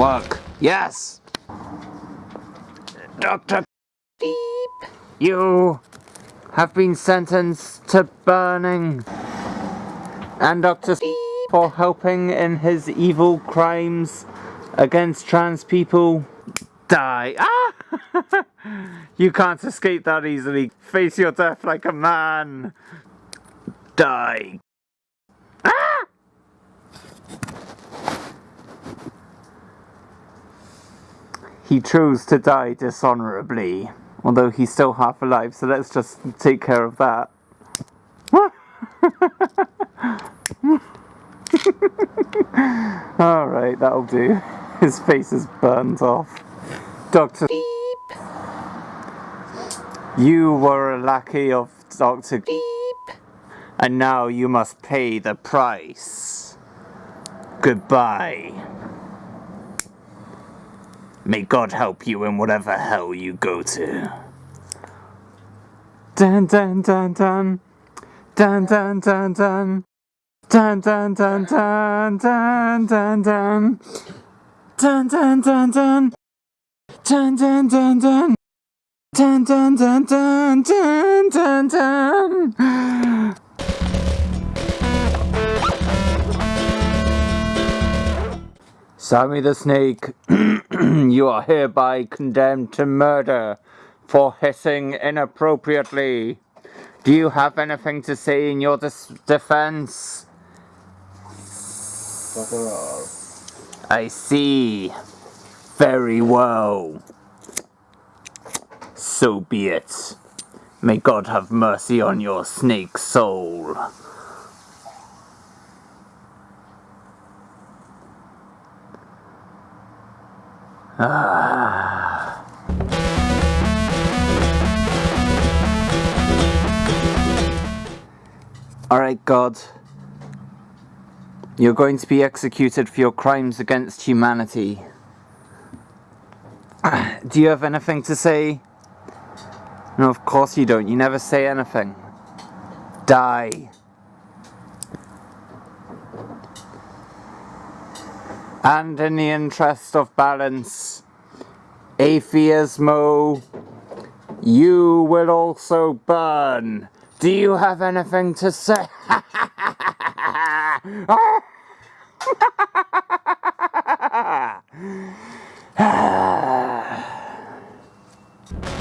Work. Yes! Dr. Beep, you have been sentenced to burning. And Dr. Beep for helping in his evil crimes against trans people die. Ah! you can't escape that easily. Face your death like a man. Die. He chose to die dishonorably, although he's still half alive, so let's just take care of that. Alright, that'll do. His face is burnt off. Dr. Beep. You were a lackey of Dr. Beep. And now you must pay the price. Goodbye. May God help you in whatever hell you go to. Dun dun dun dun. Dun dun dun dun. Dun dun dun dun dun dun dun. Dun dun dun dun. Dun dun dun dun. Dun dun dun dun dun dun dun. Sammy the Snake, you are hereby condemned to murder for hissing inappropriately. Do you have anything to say in your defense? I see. Very well. So be it. May God have mercy on your snake soul. Ah. Alright, God. You're going to be executed for your crimes against humanity. Do you have anything to say? No, of course you don't. You never say anything. Die. and in the interest of balance, atheismo, you will also burn. Do you have anything to say?